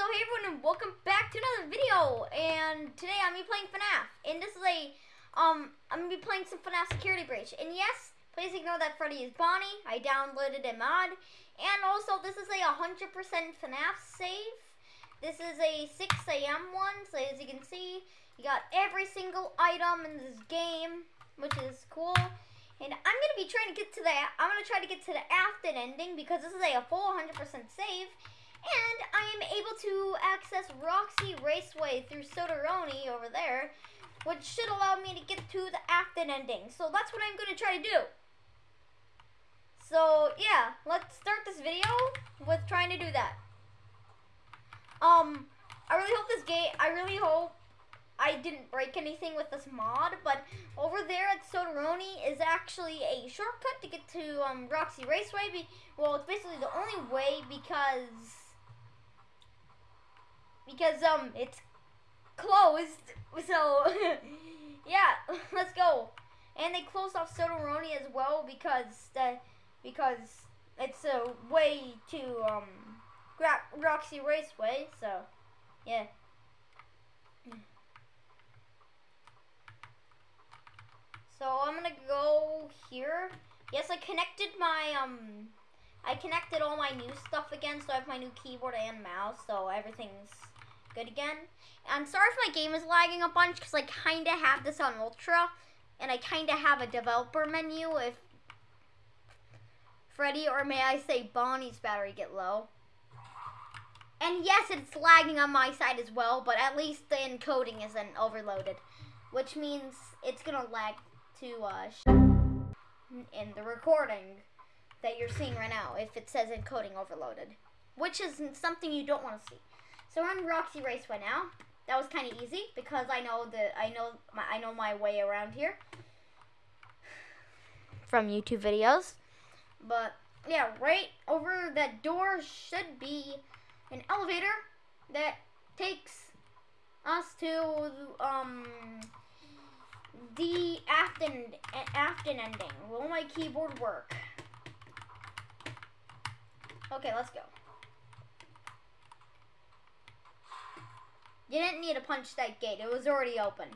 so hey everyone and welcome back to another video. And today I'm gonna be playing FNAF. And this is a um I'm gonna be playing some FNAF security breach. And yes please ignore that Freddy is Bonnie. I downloaded a mod. And also this is a 100% FNAF save. This is a 6 a.m. one. So as you can see you got every single item in this game which is cool. And I'm gonna be trying to get to the I'm gonna try to get to the Afton ending because this is a full 100% save and I am able to access Roxy Raceway through Soderoni over there, which should allow me to get to the Afton ending. So that's what I'm going to try to do. So yeah, let's start this video with trying to do that. Um, I really hope this game, I really hope I didn't break anything with this mod, but over there at Soderoni is actually a shortcut to get to um, Roxy Raceway. Be well, it's basically the only way because because um it's closed. So yeah, let's go. And they closed off Soderoni as well because the because it's a way to um Roxy Raceway. So yeah. So I'm gonna go here. Yes, I connected my um I connected all my new stuff again, so I have my new keyboard and mouse, so everything's good again. I'm sorry if my game is lagging a bunch because I kind of have this on Ultra and I kind of have a developer menu if Freddy or may I say Bonnie's battery get low. And yes, it's lagging on my side as well, but at least the encoding isn't overloaded, which means it's going to lag to uh, in the recording that you're seeing right now if it says encoding overloaded, which is something you don't want to see. So we're on Roxy Raceway now. That was kind of easy because I know the I know my I know my way around here from YouTube videos. But yeah, right over that door should be an elevator that takes us to um the Afton Afton ending. Will my keyboard work? Okay, let's go. You didn't need to punch that gate. It was already opened.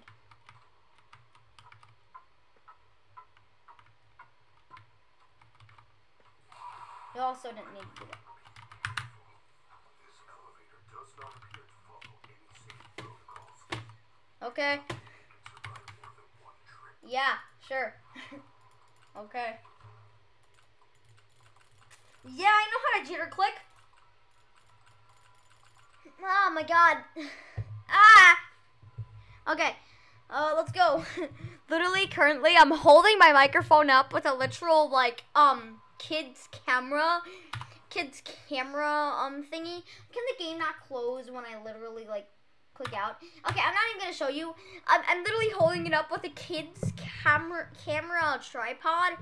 You also didn't need to do that. Okay. Yeah, sure. okay. Yeah, I know how to jitter click. Oh my god. Ah! Okay, uh, let's go. Literally, currently, I'm holding my microphone up with a literal, like, um, kid's camera, kid's camera, um, thingy. Can the game not close when I literally, like, click out? Okay, I'm not even gonna show you. I'm, I'm literally holding it up with a kid's camera, camera tripod.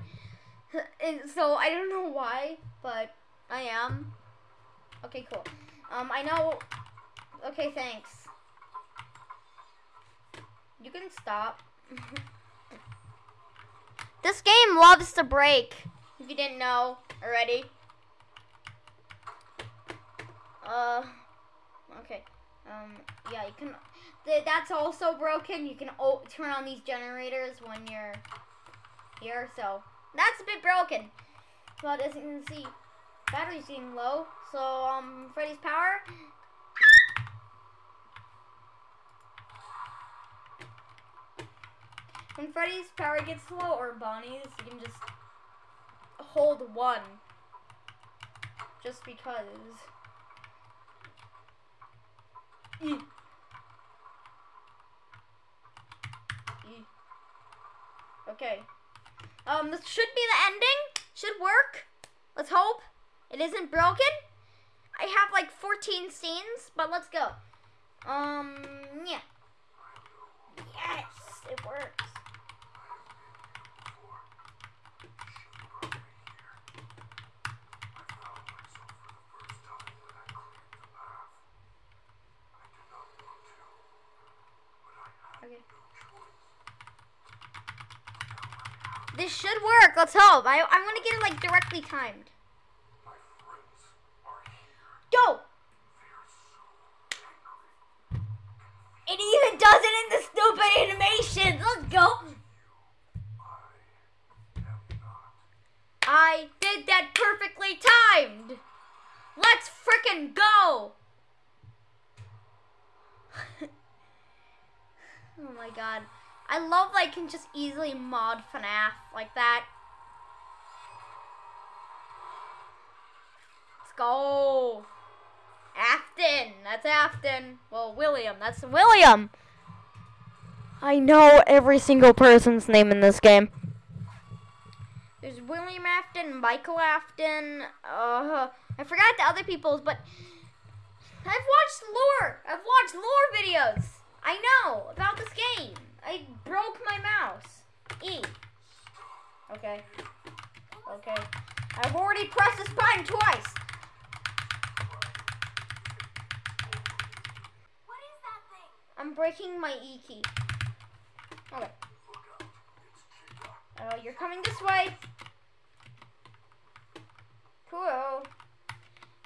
and so, I don't know why, but I am. Okay, cool. Um, I know. Okay, thanks. You can stop. this game loves to break. If you didn't know already. Uh, okay. Um, yeah, you can. Th that's also broken. You can turn on these generators when you're here. So that's a bit broken. But as you can see, battery's getting low. So um, Freddy's power When Freddy's power gets low, or Bonnie's, you can just hold one. Just because. E. E. Okay. Um, this should be the ending. Should work. Let's hope. It isn't broken. I have like 14 scenes, but let's go. Um, yeah. Yes, it works. Okay. This should work. Let's hope. I, I want to get it like directly timed. Go. It even does it in the stupid animation. Let's go. I did that perfectly timed. Let's frickin' go. Oh my god. I love that I can just easily mod FNAF like that. Let's go. Afton. That's Afton. Well, William. That's William. I know every single person's name in this game. There's William Afton, Michael Afton. Uh, I forgot the other people's, but I've watched lore. I've watched lore videos. I know about this game. I broke my mouse. E. Okay. Okay. I've already pressed this button twice. What is that thing? I'm breaking my E key. Okay. Oh, you're coming this way. Cool.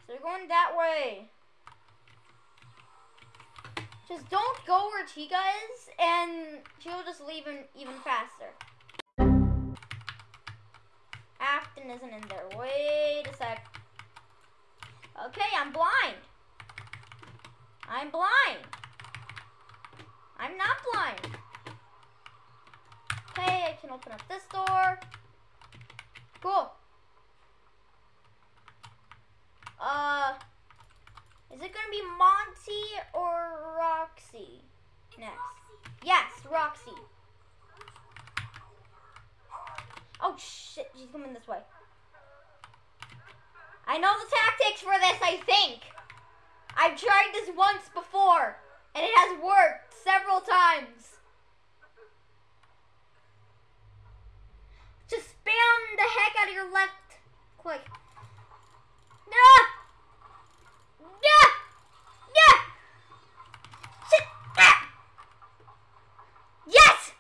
So you're going that way. Just don't go where Chica is, and she'll just leave him even faster. Afton isn't in there. Wait a sec. Okay, I'm blind. I'm blind. I'm not blind. Okay, I can open up this door. Cool. Uh, is it gonna be Monty or Roxy next? Yes, Roxy. Oh shit, she's coming this way. I know the tactics for this, I think. I've tried this once before, and it has worked several times. Just spam the heck out of your left click. Yeah! Yeah! Yeah! Shit! Ah! Yes!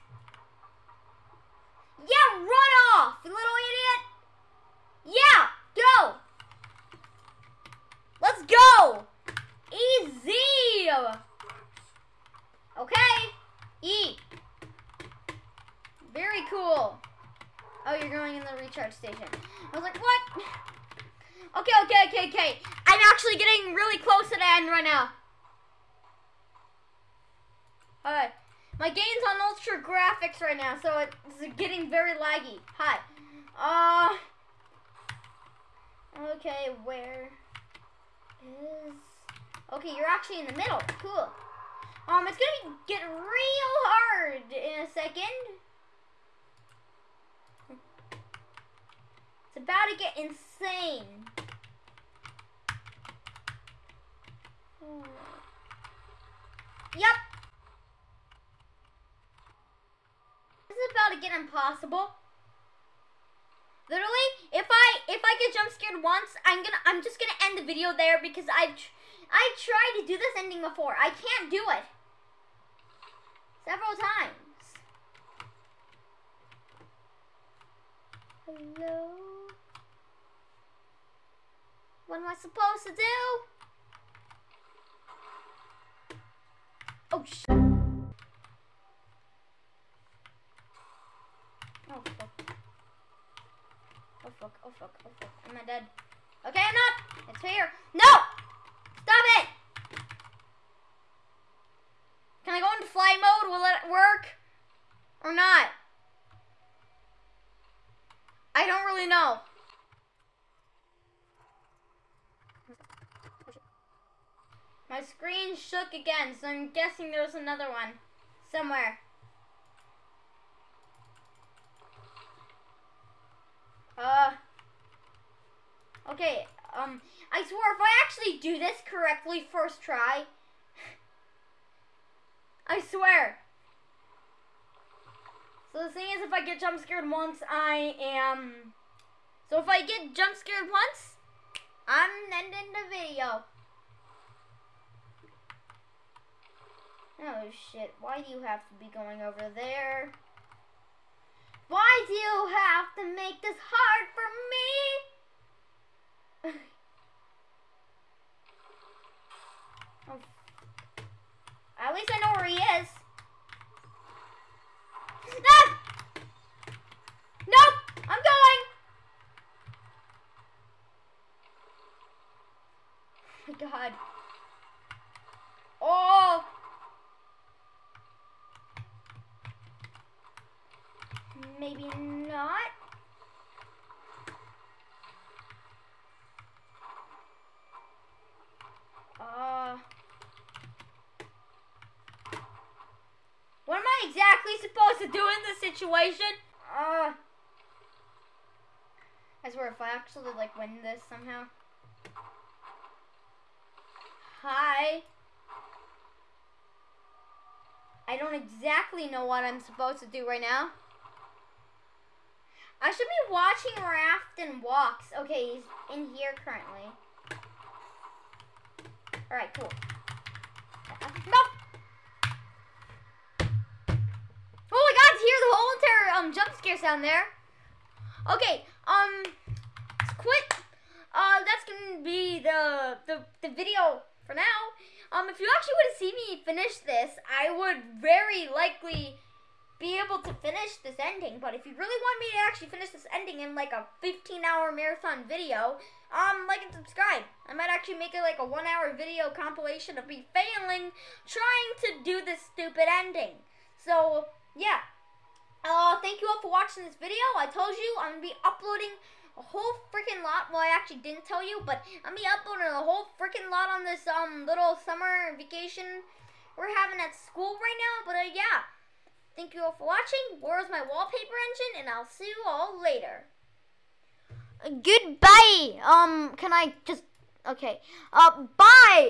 Yeah, run off, you little idiot! Yeah, go! Let's go! Easy! Okay, E. Very cool. Oh, you're recharge station. I was like, what? Okay, okay, okay, okay. I'm actually getting really close to the end right now. Alright. My game's on ultra graphics right now, so it's getting very laggy. Hi. Uh. Okay, where is. Okay, you're actually in the middle. Cool. Um, it's gonna get real hard in a second. It's about to get insane. Yep. This is about to get impossible. Literally, if I if I get jump scared once, I'm gonna I'm just gonna end the video there because I've I tried to do this ending before. I can't do it several times. Hello. What am I supposed to do? Oh sh. Oh fuck. Oh fuck. Oh fuck. Oh fuck. Am I dead? Okay, I'm not. It's here. No! Stop it! Can I go into fly mode? Will it work? Or not? I don't really know. My screen shook again, so I'm guessing there's another one somewhere. Uh. Okay, um, I swear if I actually do this correctly first try, I swear. So the thing is, if I get jump scared once, I am. So if I get jump scared once, I'm ending the video. Oh shit, why do you have to be going over there? Why do you have to make this hard for me? oh. At least I know where he is. Ah! Nope! I'm going! Oh my god. To do in this situation? Uh... I swear, if I actually, like, win this somehow. Hi. I don't exactly know what I'm supposed to do right now. I should be watching Raft and walks. Okay, he's in here currently. Alright, cool. No! Entire um, jump scare sound there. Okay, um, quit. Uh, that's gonna be the, the, the video for now. Um, if you actually would have seen me finish this, I would very likely be able to finish this ending. But if you really want me to actually finish this ending in like a 15 hour marathon video, um, like and subscribe. I might actually make it like a one hour video compilation of me failing trying to do this stupid ending. So, yeah. Uh, thank you all for watching this video. I told you I'm going to be uploading a whole freaking lot. Well, I actually didn't tell you, but I'm gonna be uploading a whole freaking lot on this um little summer vacation we're having at school right now. But uh, yeah, thank you all for watching. Where's my wallpaper engine? And I'll see you all later. Goodbye. Um, can I just? Okay. Uh, bye.